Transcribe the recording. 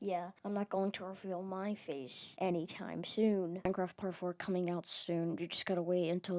Yeah, I'm not going to reveal my face anytime soon. Minecraft Part 4 coming out soon. You just gotta wait until